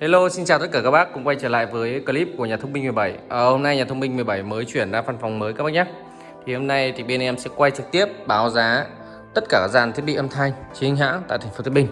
Hello, xin chào tất cả các bác. Cùng quay trở lại với clip của nhà thông minh 17 à, Hôm nay nhà thông minh 17 mới chuyển ra văn phòng mới các bác nhé. Thì hôm nay thì bên em sẽ quay trực tiếp báo giá tất cả các dàn thiết bị âm thanh chính hãng tại thành phố Thái Bình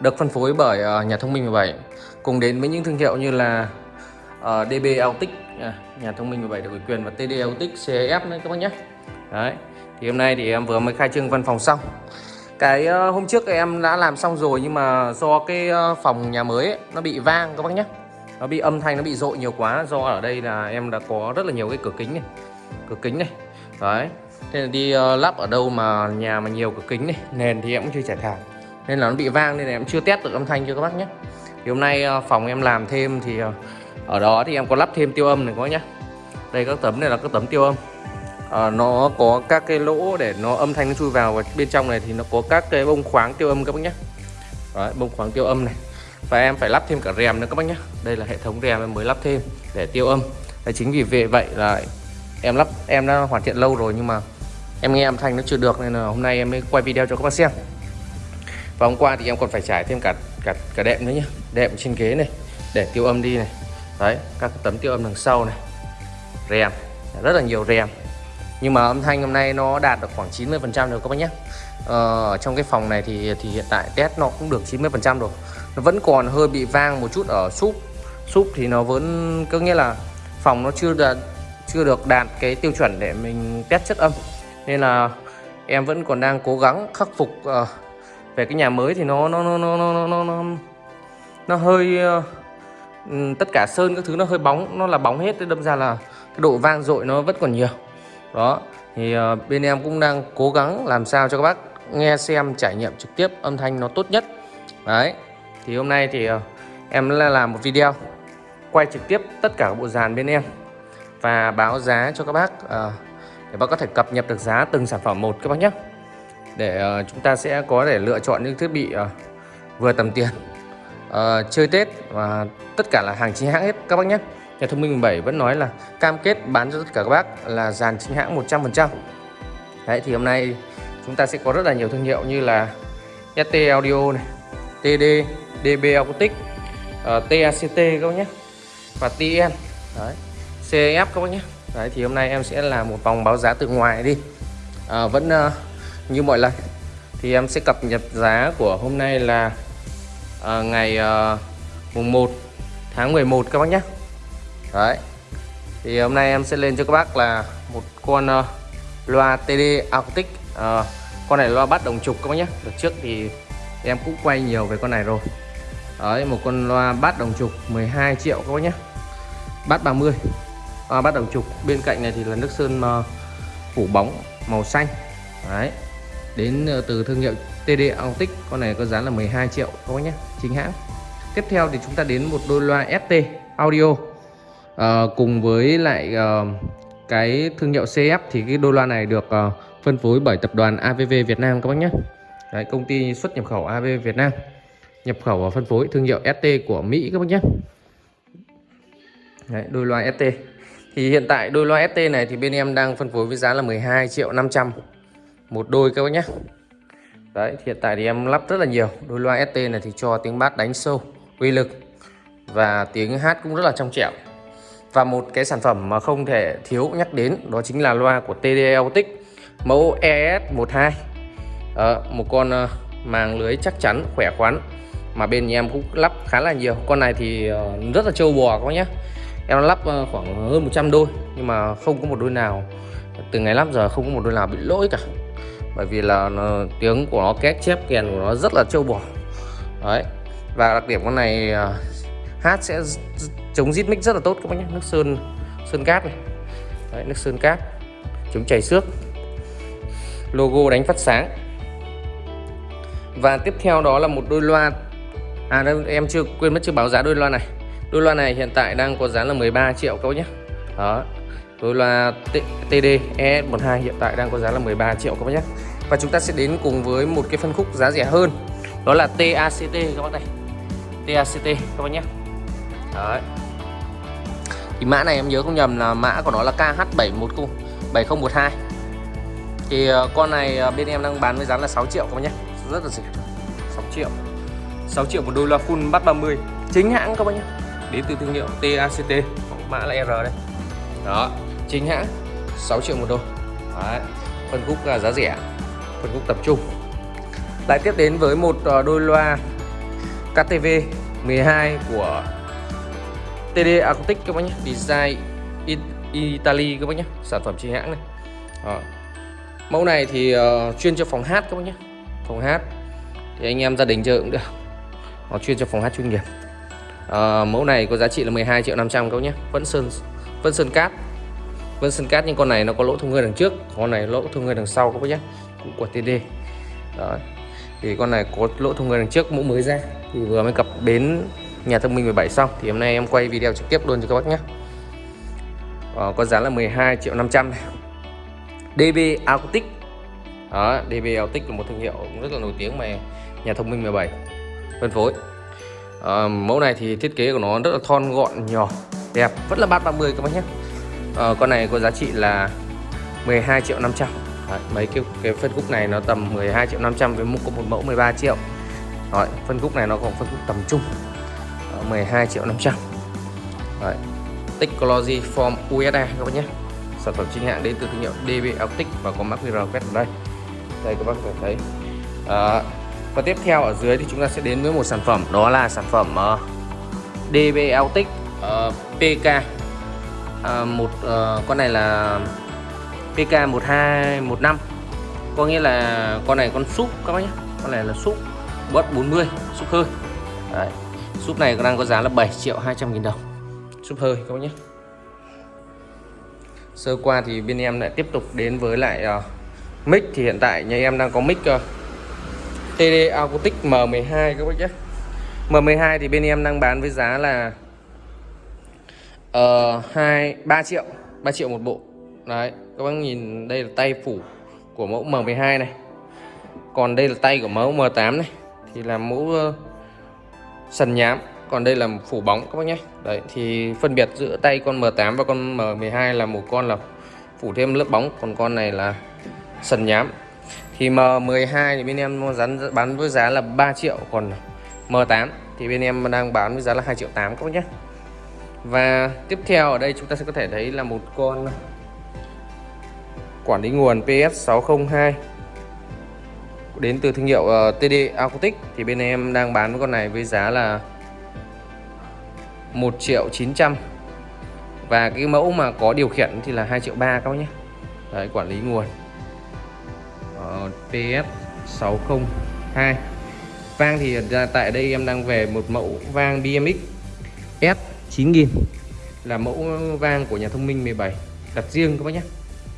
Được phân phối bởi uh, nhà thông minh 17 Cùng đến với những thương hiệu như là à, uh, DB Autic à, Nhà thông minh 17 được ủy quyền và TD Autic CF nữa các bác nhé. Đấy Thì hôm nay thì em vừa mới khai trương văn phòng xong cái ờ, hôm trước em đã làm xong rồi nhưng mà do cái ờ, phòng nhà mới ấy, nó bị vang các bác nhé nó bị âm thanh nó bị dội nhiều quá do ở đây là em đã có rất là nhiều cái cửa kính này cửa kính này. Đấy nên là đi uh, lắp ở đâu mà nhà mà nhiều cửa kính này nền thì em cũng chưa trải thảm nên là nó bị vang nên là em chưa test được âm thanh cho các bác nhé thì hôm nay uh, phòng em làm thêm thì uh, ở đó thì em có lắp thêm tiêu âm này các bác nhé đây các tấm này là các tấm tiêu âm à, nó có các cái lỗ để nó âm thanh nó chui vào và bên trong này thì nó có các cái bông khoáng tiêu âm các bác nhé. Đấy, bông khoáng tiêu âm này. Và em phải lắp thêm cả rèm nữa các bác nhé. Đây là hệ thống rèm em mới lắp thêm để tiêu âm. Đấy, chính vì vậy là em lắp em đã hoàn thiện lâu rồi nhưng mà em nghe âm thanh nó chưa được nên là hôm nay em mới quay video cho các bác xem. Và hôm qua thì em còn phải trải thêm cả cả cả đệm nữa nhé. Đệm trên ghế này để tiêu âm đi này. Đấy các tấm tiêu âm đằng sau này. Rèm rất là nhiều rèm nhưng mà âm thanh hôm nay nó đạt được khoảng 90 phần trăm rồi các bác nhé. Ờ, trong cái phòng này thì thì hiện tại test nó cũng được 90 phần trăm rồi. Nó vẫn còn hơi bị vang một chút ở súp. Súp thì nó vẫn có nghĩa là phòng nó chưa đạt chưa được đạt cái tiêu chuẩn để mình test chất âm. Nên là em vẫn còn đang cố gắng khắc phục uh, về cái nhà mới thì nó nó nó nó nó nó nó, nó hơi uh, tất cả sơn các thứ nó hơi bóng nó là bóng hết. Đâm ra là cái độ vang dội nó vẫn còn nhiều đó thì uh, bên em cũng đang cố gắng làm sao cho các bác nghe xem trải nghiệm trực tiếp âm thanh nó tốt nhất. Đấy thì hôm nay thì uh, em là làm một video quay trực tiếp tất cả các bộ dàn bên em và báo giá cho các bác uh, để bác có thể cập nhật được giá từng sản phẩm một các bác nhé. Để uh, chúng ta sẽ có thể lựa chọn những thiết bị uh, vừa tầm tiền uh, chơi Tết và tất cả là hàng chính hãng hết các bác nhé nhà thông minh 17 vẫn nói là cam kết bán cho tất cả các bác là dàn chính hãng 100% đấy thì hôm nay chúng ta sẽ có rất là nhiều thương hiệu như là ST Audio này TD DB Acoustic ờ, uh, TACT các bác nhé và TN đấy CF các bác nhé. Đấy thì hôm nay em sẽ làm một vòng báo giá từ ngoài đi. À, vẫn uh, như mọi lần. Thì em sẽ cập nhật giá của hôm nay là uh, ngày uh, mùng 1 tháng 11 các bác nhé đấy. Thì hôm nay em sẽ lên cho các bác là một con uh, loa TD Acoustic. Uh, con này loa bắt đồng trục các bác nhé. Đợt trước thì em cũng quay nhiều về con này rồi. Đấy một con loa bát đồng trục 12 triệu các bác nhé. Bát 30 à, bát đồng trục. Bên cạnh này thì là nước sơn uh, phủ bóng màu xanh. Đấy. Đến uh, từ thương hiệu TD Acoustic con này có giá là 12 triệu các bác nhé. Chính hãng. Tiếp theo thì chúng ta đến một đôi loa ST audio à, cùng với lại à, cái thương hiệu CF thì cái đôi loa này được à, phân phối bởi tập đoàn AVV Việt Nam các bác nhé. Đấy, công ty xuất nhập khẩu AVV Việt Nam. Nhập khẩu và phân phối thương hiệu ST của Mỹ các bác nhé. Đấy, đôi loa ST thì hiện tại đôi loa ST này thì bên em đang phân phối với giá là 12 triệu 500 một đôi các bác nhé. Đấy hiện tại thì em lắp rất là nhiều. Đôi loa ST này thì cho tiếng bass đánh sâu uy lực và tiếng hát cũng rất là trong trẻo và một cái sản phẩm mà không thể thiếu nhắc đến đó chính là loa của TDL Autic mẫu ES12 đó, ờ, một con ờ, màng lưới chắc chắn khỏe khoắn mà bên nhà em cũng lắp khá là nhiều. Con này thì ờ, rất là trâu bò các nhé. Em lắp khoảng hơn 100 đôi nhưng mà không có một đôi nào từ ngày lắp giờ không có một đôi nào bị lỗi cả. Bởi vì là nó, tiếng của nó két chép kèn của nó rất là trâu bò. Đấy và đặc điểm con này hát sẽ chống rít mic rất là tốt các bác nhé. Nước sơn sơn cát này. Đấy, nước sơn cát. Chống chảy xước. Logo đánh phát sáng. Và tiếp theo đó là một đôi loa. À đây, em chưa quên mất chưa báo giá đôi loa này. Đôi loa này hiện tại đang có giá là 13 triệu các bác nhé. Đó. Đôi loa TD ES12 hiện tại đang có giá là 13 triệu các bác nhé. Và chúng ta sẽ đến cùng với một cái phân khúc giá rẻ hơn. Đó là TACT các bác này. TACT các bác nhé đấy. Thì mã này em nhớ không nhầm là mã của nó là KH71 7012 thì ờ, con này ờ, bên em đang bán với giá là 6 triệu các bác nhé rất là rẻ. 6 triệu. 6 triệu một đôi loa full bắt 30 chính hãng các bác nhé đến từ thương hiệu TACT mã là R đây đó, chính hãng. 6 triệu một đôi. Đấy. phân khúc là giá rẻ. Phân khúc tập trung. Lại tiếp đến với một ờ, đôi loa KTV 12 của TD Acoustic các bác nhé. Design Italy các bác nhé. Sản phẩm chính hãng này. Đó. mẫu này thì uh, chuyên cho phòng hát các bác nhé. Phòng hát. Thì anh em gia đình chơi cũng được. Nó chuyên cho phòng hát chuyên nghiệp. Uh, mẫu này có giá trị là 12 triệu 500 các bác nhé. Vẫn sơn vẫn sơn cát. Vẫn sơn cát nhưng con này nó có lỗ thông hơi đằng trước. Con này lỗ thông hơi đằng sau các bác nhé. Cũng của TD đó. Thì con này có lỗ thông hơi đằng trước mẫu mới ra. Thì vừa mới cập bến nhà thông minh 17 xong thì hôm nay em quay video trực tiếp luôn cho các bác nhé. Ờ, có giá là 12 triệu 500 này. DB Acoustic đó DB Acoustic là một thương hiệu rất là nổi tiếng mà nhà thông minh 17 phân phối. Ờ, mẫu này thì thiết kế của nó rất là thon gọn nhỏ đẹp rất là bát 30 các bác nhé. Ờ, con này có giá trị là 12 triệu 500 Đấy, mấy cái cái phân khúc này nó tầm 12 triệu 500 với một có một mẫu 13 triệu. Đấy, phân khúc này nó còn phân khúc tầm trung. 12 triệu 500 Đấy. Technology Form USA các bác nhé. Sản phẩm chính hãng đến từ thương hiệu DB Optic và có mã QR quét ở đây. Đây các bác có thể thấy. À, và tiếp theo ở dưới thì chúng ta sẽ đến với một sản phẩm đó là sản phẩm ờ, uh, DB Optic ờ, uh, PK uh, à, một uh, con này là PK 1215 có nghĩa là con này con súp các bác nhé. Con này là súp bớt 40 súp hơi. Đấy. Súp này đang có giá là 7 triệu 200 nghìn đồng. Súp hơi các bác nhé. Sơ qua thì bên em lại tiếp tục đến với lại uh, mic. Thì hiện tại nhà em đang có mic ờ, uh, TD Acoustic M12 các bác nhé. M12 thì bên em đang bán với giá là uh, 2 3 triệu 3 triệu một bộ. Đấy các bác nhìn đây là tay phủ của mẫu M12 này. Còn đây là tay của mẫu M8 này. Thì là mẫu uh, sần nhám. Còn đây là phủ bóng các bác nhé. Đấy, thì phân biệt giữa tay con M8 và con M12 là một con là phủ thêm lớp bóng, còn con này là sần nhám. Thì M12 thì bên em dán bán với giá là 3 triệu, còn M8 thì bên em đang bán với giá là 2 triệu 8 các bác nhé. Và tiếp theo ở đây chúng ta sẽ có thể thấy là một con quản lý nguồn PS602 đến từ thương hiệu ờ, uh, TD Acoustic thì bên em đang bán con này với giá là 1 triệu 900 và cái mẫu mà có điều khiển thì là 2 triệu 3 các bác nhé. Đấy, quản lý nguồn. Ờ, uh, PS602 vang thì tại đây em đang về một mẫu vang BMX S9000 là mẫu vang của nhà thông minh 17 đặt riêng các bác nhé.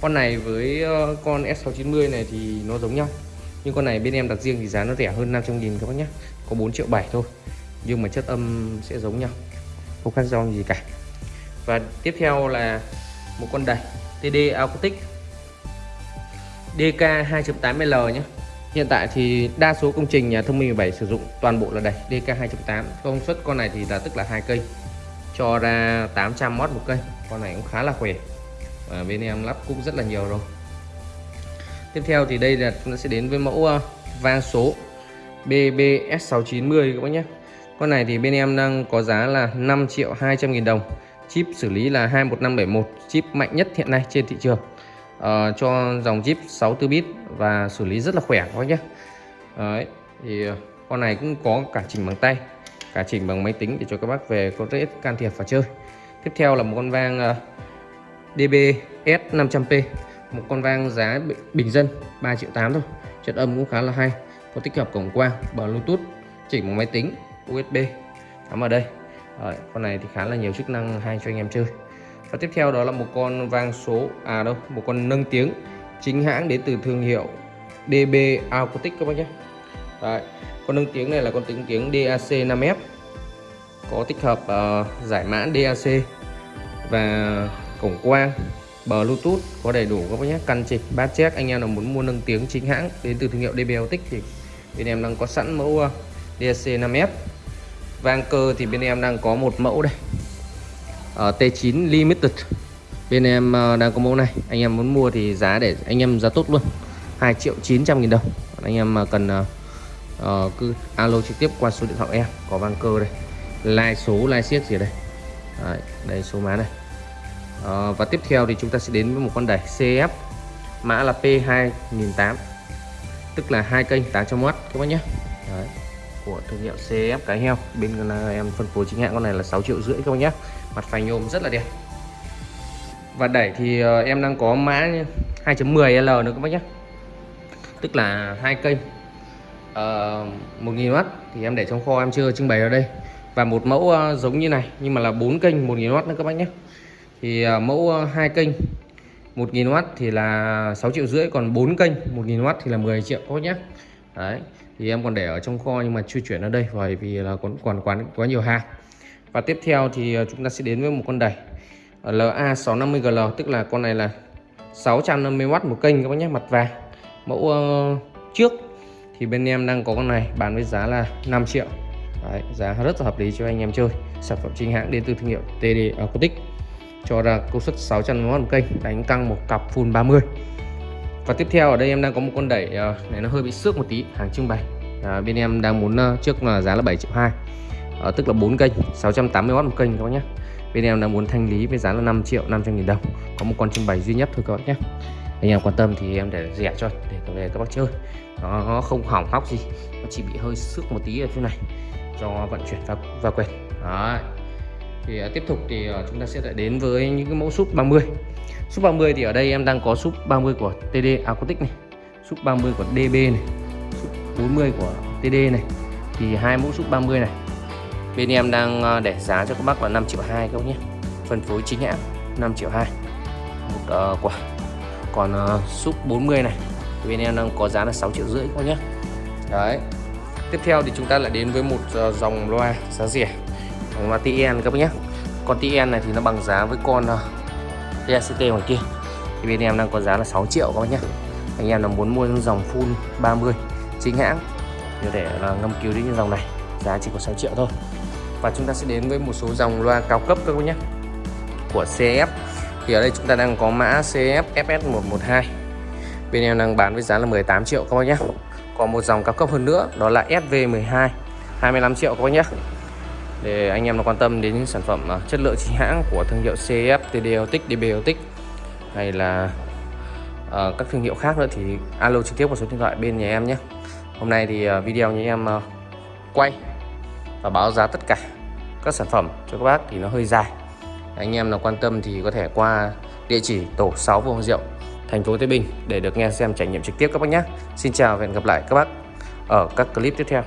Con này với ờ, con S690 này thì nó giống nhau nhưng con này bên em đặt riêng thì giá nó rẻ hơn 500 nghìn các bác nhé. Có 4 triệu 7 thôi. Nhưng mà chất âm sẽ giống nhau. Không khác nhau gì cả. Và tiếp theo là một con đẩy TD Acoustic. DK 2.8L nhé. Hiện tại thì đa số công trình nhà thông minh 17 sử dụng toàn bộ là đẩy DK 2.8 công suất con này thì là tức là hai cây. Cho ra 800W một cây. Con này cũng khá là khỏe. Và bên em lắp cũng rất là nhiều rồi tiếp theo thì đây là nó sẽ đến với mẫu ờ, vang số BBS690 các bác nhé. Con này thì bên em đang có giá là 5 triệu 200 nghìn đồng. Chip xử lý là 21571 chip mạnh nhất hiện nay trên thị trường. À, cho dòng chip 64 bit và xử lý rất là khỏe các bác nhé. Đấy, thì ờ, con này cũng có cả chỉnh bằng tay cả chỉnh bằng máy tính để cho các bác về có thể can thiệp và chơi. Tiếp theo là một con vang DBS 500P một con vang giá bình dân 3 triệu 8 thôi. Chất âm cũng khá là hay có tích hợp cổng quang bluetooth chỉnh bằng máy tính USB cắm ở đây. Rồi, con này thì khá là nhiều chức năng hay cho anh em chơi. Và tiếp theo đó là một con vang số à đâu một con nâng tiếng chính hãng đến từ thương hiệu DB Acoustic các bác nhé. Đấy, con nâng tiếng này là con tiếng tiếng DAC 5F có tích hợp uh, giải mã DAC và cổng quang Bluetooth có đầy đủ các bác nhé. Căn chỉnh bát check anh em nào muốn mua nâng tiếng chính hãng đến từ thương hiệu DB thì bên em đang có sẵn mẫu ờ, DSC 5F vang cơ thì bên em đang có một mẫu đây. Ờ, Ở T9 Limited. Bên em ờ, đang có mẫu này. Anh em muốn mua thì giá để anh em giá tốt luôn. 2 triệu 900 nghìn đồng. Anh em mà cần uh, cứ alo trực tiếp qua số điện thoại em có vang cơ đây. Like số like siết gì đây? Đấy, đây số má này à, và tiếp theo thì chúng ta sẽ đến với một con đẩy CF mã là P2008 tức là hai kênh 800W các bác nhé. Đấy, của thương hiệu CF cái heo. Bên là em phân phối chính hãng con này là 6 triệu rưỡi các bác nhé. Mặt phanh nhôm rất là đẹp. Và đẩy thì ờ, em đang có mã 2.10L nữa các bác nhé. Tức là hai kênh. Ờ, uh, 1000W thì em để trong kho em chưa trưng bày ở đây. Và một mẫu uh, giống như này nhưng mà là bốn kênh 1000W nữa các bác nhé thì à, mẫu à, hai kênh 1.000W thì là 6 triệu rưỡi còn 4 kênh 1.000W thì là 10 triệu các nhé đấy thì em còn để ở trong kho nhưng mà chưa chuyển ra đây bởi vì là còn còn quán quá nhiều hàng. Và tiếp theo thì à, chúng ta sẽ đến với một con đẩy LA650GL tức là con này là 650W một kênh các bác nhé mặt vàng. Mẫu uh, trước thì bên em đang có con này bán với giá là 5 triệu. Đấy, giá rất là hợp lý cho anh em chơi sản phẩm chính hãng đến từ thương hiệu TD Acoustic cho ra công suất 600W một kênh đánh căng một cặp full 30 và tiếp theo ở đây em đang có một con đẩy ờ, này nó hơi bị xước một tí hàng trưng bày. À, bên em đang muốn ờ, trước là giá là 7 triệu 2 à, tức là 4 kênh 680W một kênh các bác nhé bên em đang muốn thanh lý với giá là 5 triệu 500 nghìn đồng có một con trưng bày duy nhất thôi các bác nhé anh em quan tâm thì em để rẻ cho để về các bác chơi. Nó không hỏng hóc gì nó chỉ bị hơi xước một tí ở chỗ này cho vận chuyển và và quẹt. Đấy thì uh, tiếp tục thì uh, chúng ta sẽ lại đến với những cái mẫu súp 30 súp 30 thì ở đây em đang có súp 30 của TD Acoustic này súp 30 của DB này súp 40 của TD này. Thì hai mẫu súp 30 này bên em đang ờ, để giá cho các bác là 5 triệu 2 các bác nhé. Phân phối chính hãng 5 triệu 2 một uh, quả. Còn uh, súp 40 này bên em đang có giá là 6 triệu rưỡi các bác nhé. Đấy. Tiếp theo thì chúng ta lại đến với một uh, dòng loa giá rẻ là TN các bác nhé. Con TN này thì nó bằng giá với con uh, ngoài kia. Thì bên em đang có giá là 6 triệu các bác nhé. Anh em là muốn mua dòng full 30 chính hãng thì để là ngâm cứu đến dòng này. Giá chỉ có 6 triệu thôi. Và chúng ta sẽ đến với một số dòng loa cao cấp các bác nhé. Của CF thì ở đây chúng ta đang có mã CF FS112 bên em đang bán với giá là 18 triệu các bác nhé. Còn một dòng cao cấp hơn nữa đó là SV12 25 triệu các bác nhé để anh em nó quan tâm đến những sản phẩm à, chất lượng chính hãng của thương hiệu CF, TD Autic, hay là uh, các thương hiệu khác nữa thì alo trực tiếp vào số điện thoại bên nhà em nhé. Hôm nay thì uh, video nhà em uh, quay và báo giá tất cả các sản phẩm cho các bác thì nó hơi dài. Anh em nào quan tâm thì có thể qua địa chỉ tổ 6 Vương Diệu thành phố Tây Bình để được nghe xem trải nghiệm trực tiếp các bác nhé. Xin chào và hẹn gặp lại các bác ở các clip tiếp theo.